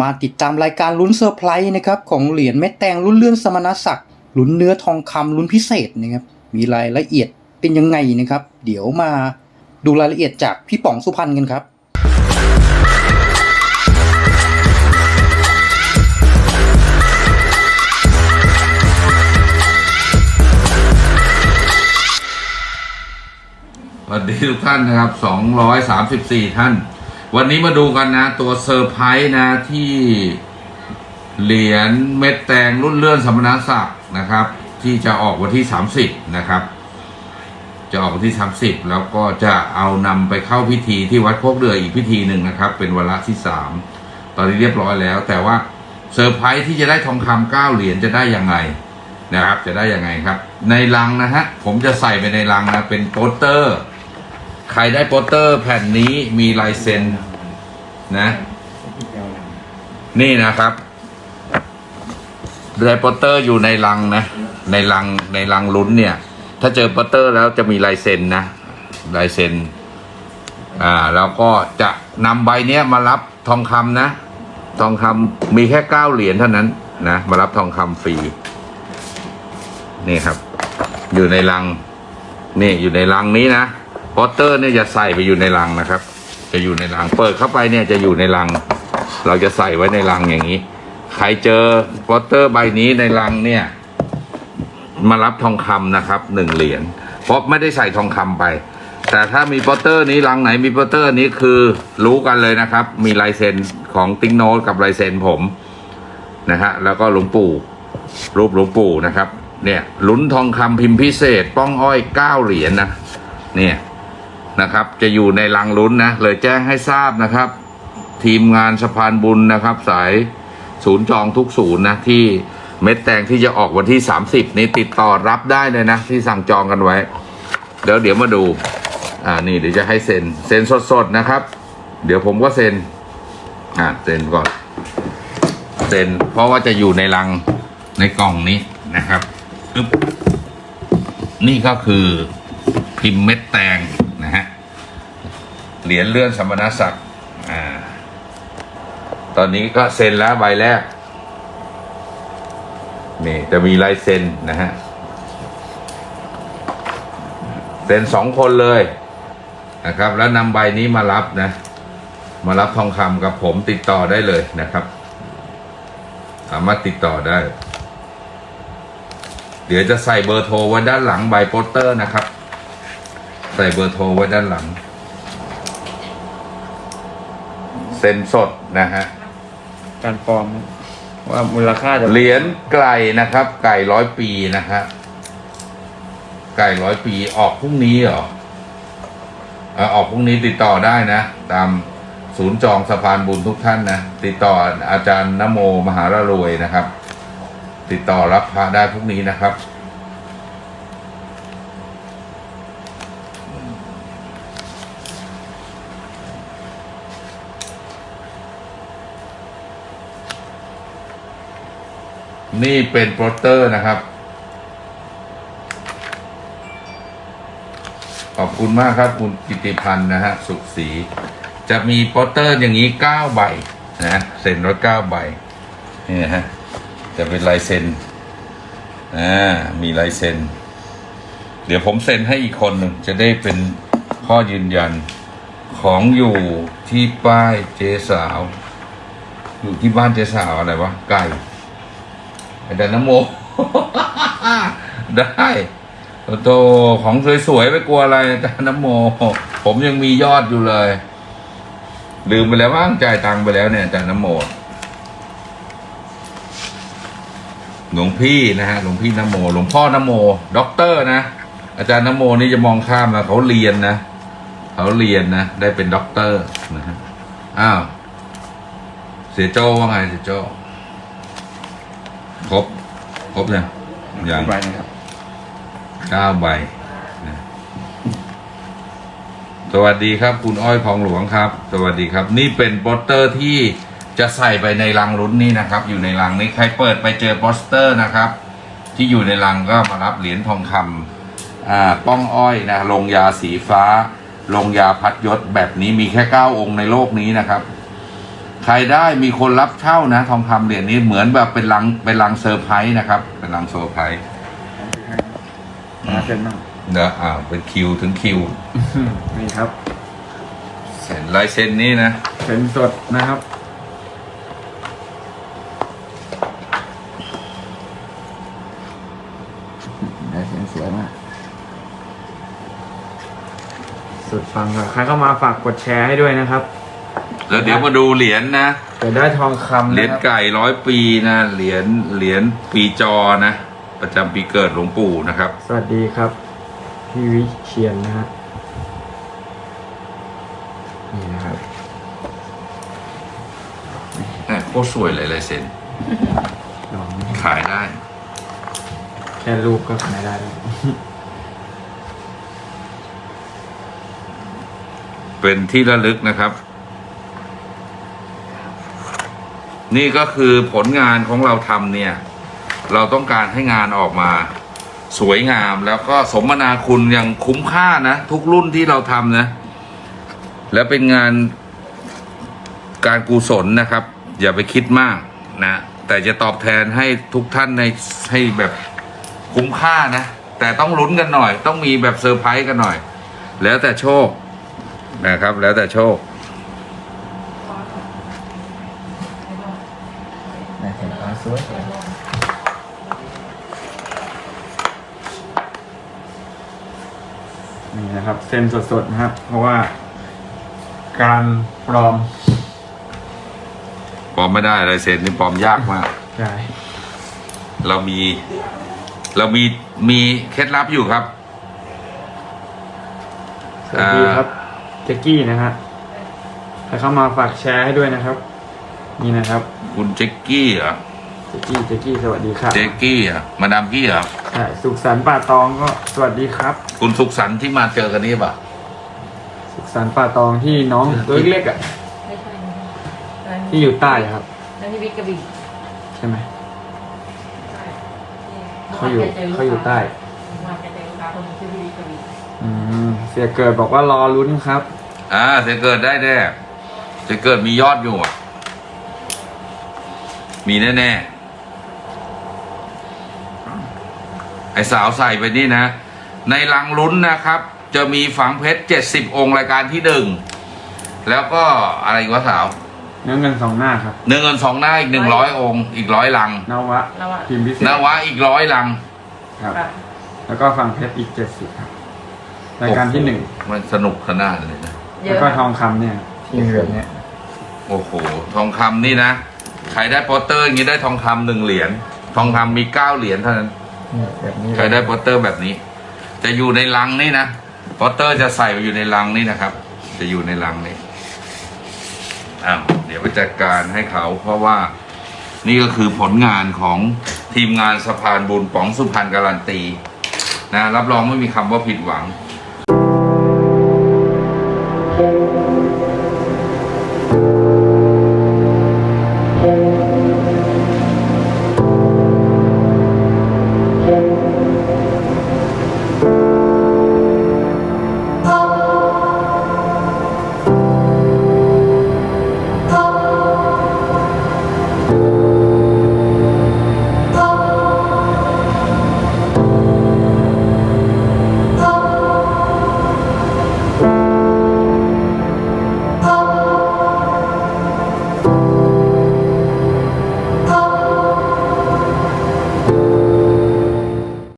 มาติดตามรายการลุ้นเซอร์ไพรส์นะครับของเหรียญเม็ดแตงรุ่นเลื่อนสมณศักดิ์ลุ้นเนื้อทองคำลุ้นพิเศษนะครับมีรายละเอียดเป็นยังไงนะครับ เดี๋ยวมาดูรายละเอียดจากพี่ป๋องสุพรรณกันครับสวัสดีทุกท่านนะครับ 234 ท่าน วันนี้มาดูกันนะ ตัวเซอร์ไพรส์นะที่เหรียญเม็ดแตงรุ่นเลื่อนสมณศักดิ์นะครับ ที่จะออกวันที่ 30 นะครับ จะออกวันที่ 30 แล้วก็จะเอานำไปเข้าพิธีที่วัดโคกเดื่ออีกพิธีหนึ่งนะครับ เป็นวาระที่ 3 ตอนนี้เรียบร้อยแล้ว แต่ว่าเซอร์ไพรส์ที่จะได้ทองคำเก้าเหรียญจะได้ยังไงนะครับ จะได้ยังไงครับ ในลังนะฮะผมจะใส่ไปในลังนะเป็นโปสเตอร์ ใครได้โปสเตอร์แผ่นนี้มีลายเซ็นนะ นี่นะครับได้โปสเตอร์อยู่ในลังนะ ในลังในลังลุ้นเนี่ย ถ้าเจอโปสเตอร์แล้วจะมีลายเซ็นนะลายเซ็นอ่าแล้วก็จะนำใบเนี้ยมารับทองคำนะ ทองคำมีแค่เก้าเหรียญเท่านั้นนะมารับทองคำฟรีนี่ครับ อยู่ในลัง นี่อยู่ในลังนี้นะ โปสเตอร์เนี่ยจะใส่ไปอยู่ในลังนะครับ จะอยู่ในลัง เปิดเข้าไปเนี่ยจะอยู่ในลัง เราจะใส่ไว้ในลังอย่างนี้ ใครเจอโปสเตอร์ใบนี้ในลังเนี่ย มารับทองคำนะครับหนึ่งเหรียญเพราะไม่ได้ใส่ทองคำไป แต่ถ้ามีโปสเตอร์นี้ลังไหนมีโปสเตอร์นี้คือรู้กันเลยนะครับ มีลายเซ็นของติ๊งโนตกับลายเซ็นผมนะฮะแล้วก็หลวงปู่รูปหลวงปู่นะครับ เนี่ยลุ้นทองคำพิมพ์พิเศษ ป้องอ้อยเก้าเหรียญนะเนี่ย นะครับ จะอยู่ในลังลุ้นนะ เลยแจ้งให้ทราบนะครับ ทีมงานสะพานบุญนะครับ สายศูนย์จองทุกศูนย์นะที่เม็ดแตงที่จะออกวันที่ 30 นี้ติดต่อรับได้เลยนะ ที่สั่งจองกันไว้ เดี๋ยวเดี๋ยวมาดู อ่านี่เดี๋ยวจะให้เซ็นเซ็นสดๆนะครับ เดี๋ยวผมก็เซ็นอ่าเซ็นก่อนเซ็นเพราะว่าจะอยู่ในลังในกล่องนี้นะครับอึ๊บนี่ก็คือพิมพ์เม็ดแตง เหรียญเลื่อนสมณศักดิ์อ่า ตอนนี้ก็เซ็นแล้วใบแรก นี่จะมีลายเซ็นนะฮะ เซ็นสองคนเลยนะครับ แล้วนำใบนี้มารับนะ มารับทองคำกับผมติดต่อได้เลยนะครับ สามารถติดต่อได้ เดี๋ยวจะใส่เบอร์โทรไว้ด้านหลังใบโปสเตอร์นะครับ ใส่เบอร์โทรไว้ด้านหลัง เซ็นสดนะฮะ การปลอม ว่ามูลค่าจะเหรียญไก่นะครับ ไก่ร้อยปีนะฮะ ไก่ร้อยปีออกพรุ่งนี้เหรอเอ่อออกพรุ่งนี้ติดต่อได้นะ ตามศูนย์จองสะพานบุญทุกท่านนะ ติดต่ออาจารย์นโมมหารรวยนะครับ ติดต่อรับพระได้พรุ่งนี้นะครับ นี่เป็นโปสเตอร์นะครับ ขอบคุณมากครับคุณกิติพันธ์นะฮะสุขศรีจะมีโปสเตอร์อย่างนี้เก้าใบนะเซ็นไว้เก้าใบนี่นะฮะจะเป็นลายเซ็นอ่ามีลายเซ็น เดี๋ยวผมเซ็นให้อีกคนหนึ่งจะได้เป็นข้อยืนยันของอยู่ที่ป้ายเจสาว อยู่ที่บ้านเจสาวอะไรวะไก่ อาจารย์นโม ได้โตของสวยๆไม่กลัวอะไรอาจารย์นโม ผมยังมียอดอยู่เลย ลืมไปแล้วว่างจ่ายตังค์ไปแล้วเนี่ยอาจารย์นโมหลวงพี่นะฮะหลวงพี่นโม หลวงพ่อนโมด็อกเตอร์นะอาจารย์นโมนี่จะมองข้ามนะเขาเรียนนะเขาเรียนนะได้เป็นด็อกเตอร์นะฮะอ้าวเสี่ยโจว่าไงเสี่ยโจ ครบ ครบเนี่ยยังใบนะครับเก้าใบนะสวัสดีครับ คุณอ้อยของหลวงครับ สวัสดีครับ นี่เป็นโปสเตอร์ที่จะใส่ไปในลังลุ้นนี่นะครับ อยู่ในลังนี้ใครเปิดไปเจอโปสเตอร์นะครับ ที่อยู่ในลังก็มารับเหรียญทองคำอ่าป้องอ้อยนะลงยาสีฟ้า ลงยาพัดยศแบบนี้มีแค่เก้าองค์ในโลกนี้นะครับ ใครได้มีคนรับเช่านะ ทองคำเหรียญนี้เหมือนแบบเป็นลังเป็นลังเซอร์ไพรส์นะครับ เป็นลังเซอร์ไพรส์มาเซ็นบ้างเนอะอ่าเป็นคิวถึงคิวนี่ครับเซ็นลายเซ็นนี้นะเซ็นสดนะครับได้เซ็นสวยมาก สุดฟังครับใครเข้ามาฝากกดแชร์ให้ด้วยนะครับ แล้วเดี๋ยวมาดูเหรียญนะเดี๋ยวได้ทองคำเหรียญนะครับไก่ร้อยปีนะเหรียญเหรียญปีจอนะ ประจำปีเกิดหลวงปู่นะครับ สวัสดีครับ พี่วิเชียนนะฮะนี่นะครับแหม่โคตรสวยเลยลายเซ็นลองขายได้ แค่รูปก็ขายได้แล้วเป็นที่ระลึกนะครับ นี่ก็คือผลงานของเราทำเนี่ย เราต้องการให้งานออกมาสวยงามแล้วก็สมนาคุณอย่างคุ้มค่านะทุกรุ่นที่เราทำนะ แล้วเป็นงานการกุศลนะครับ อย่าไปคิดมากนะ แต่จะตอบแทนให้ทุกท่านในให้แบบคุ้มค่านะ แต่ต้องลุ้นกันหน่อย ต้องมีแบบเซอร์ไพรส์กันหน่อย แล้วแต่โชคนะครับ แล้วแต่โชค ได้ เห็นฟ้าสวยนี่นะครับ เส้นสดๆนะครับ เพราะว่า การปลอมปลอมไม่ได้ลายเซ็นนี่ปลอมยากมาก ใช่เรามี เรามีมีเคล็ดลับอยู่ครับสวัสดีครับเจ๊กกี้นะฮะใครเข้ามาฝากแชร์ให้ด้วยนะครับ นี่นะครับ คุณเจ๊กกี้เหรอ เจ๊กกี้เจ๊กกี้สวัสดีครับเจ๊กกี้เหรอมาดามกี้เหรอใช่สุขสันต์ป่าตองก็สวัสดีครับ คุณสุขสันต์ที่มาเจอกันนี่ป่ะสุขสันต์ป่าตองที่น้องตัวเล็กๆอะไม่ใช่นะที่อยู่ใต้อะครับนั่นที่วิกกระบี่ใช่ไหมเขาอยู่เขาอยู่ใต้มาแกเจอลูกค้าคนหนึงชื่อวิกกระบี่อืมเสียเกิดบอกว่ารอลุ้นครับ อ่าจะเกิดได้แน่จะเกิดมียอดอยู่อะมีแน่ๆ ไอสาวใส่ไปนี่นะ ในลังลุ้นนะครับ จะมีฝังเพชรเจ็ดสิบองค์รายการที่หนึ่งแล้วก็อะไรอีกวะสาวเนื้อเงินสองหน้าครับเนื้อเงินสองหน้าอีกหนึ่งร้อยองค์อีกร้อยลังนวะแล้วอะพิมพ์พิเศษนวะอีกร้อยลังครับค่ะแล้วก็ฟังเพชรอีกเจ็ดสิบครับรายการที่หนึ่งมันสนุกขนาดเลยนะเยแล้วอะก็นะทองคำเนี่ยที่เหลือเนี่ยโอ้โหทองคำนี่นะใครได้โปสเตอร์อย่างนี้ได้ทองคำหนึ่งเหรียญทองคำมีเก้าเหรียญเท่านั้นนี่ แบบนี้ใครได้โปสเตอร์แบบนี้ จะอยู่ในลังนี่นะโปสเตอร์จะใส่อยู่ในลังนี่นะครับ จะอยู่ในลังนี่อ้าวเดี๋ยวไปจัดการให้เขา เพราะว่านี่ก็คือผลงานของทีมงานสะพานบุญป๋องสุพรรณการันตีนะรับรองไม่มีคำว่าผิดหวัง